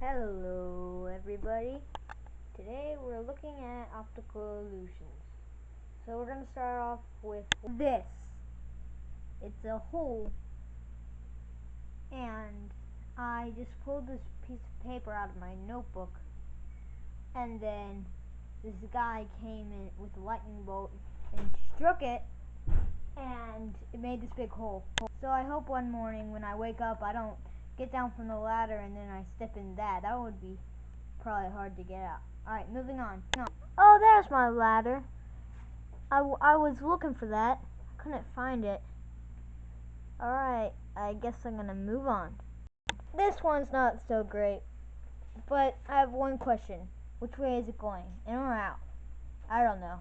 Hello everybody. Today we're looking at optical illusions. So we're going to start off with this. It's a hole and I just pulled this piece of paper out of my notebook and then this guy came in with a lightning bolt and struck it and it made this big hole. So I hope one morning when I wake up I don't get down from the ladder and then I step in that. That would be probably hard to get out. Alright, moving on. No. Oh, there's my ladder. I, I was looking for that. Couldn't find it. Alright, I guess I'm gonna move on. This one's not so great. But I have one question. Which way is it going? In or out? I don't know.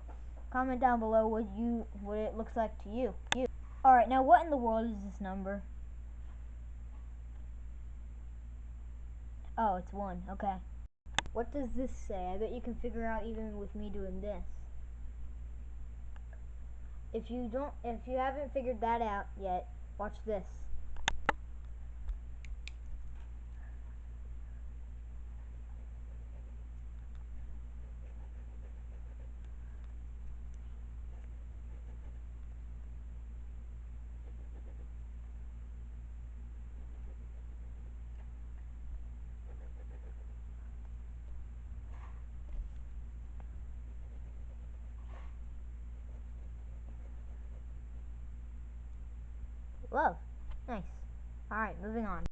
Comment down below what you what it looks like to you. You. Alright, now what in the world is this number? Oh, it's one. Okay. What does this say? I bet you can figure out even with me doing this. If you don't, if you haven't figured that out yet, watch this. Love. Nice. Alright, moving on.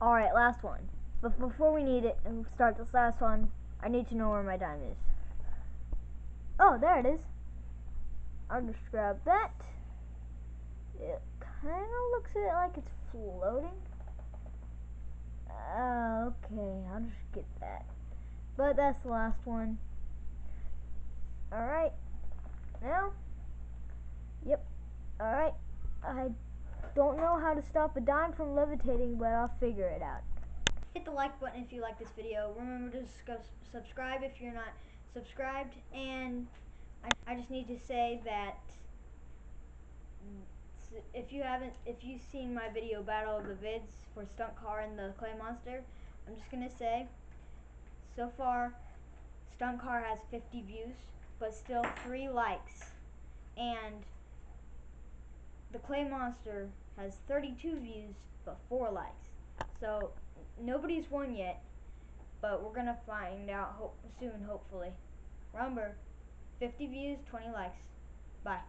Alright, last one. But before we need it and start this last one, I need to know where my dime is. Oh, there it is. I'll just grab that. It kind of looks like it's floating. Uh, okay, I'll just get that. But that's the last one. Alright. Now? Yep. Alright. I don't know how to stop a dime from levitating, but I'll figure it out. Hit the like button if you like this video. Remember to subscribe if you're not subscribed. And I, I just need to say that if you haven't, if you've seen my video Battle of the Vids for Stunt Car and the Clay Monster, I'm just going to say, so far, Stunt Car has 50 views, but still 3 likes. And the Clay Monster has 32 views but 4 likes. So nobody's won yet, but we're going to find out ho soon, hopefully. Remember, 50 views, 20 likes. Bye.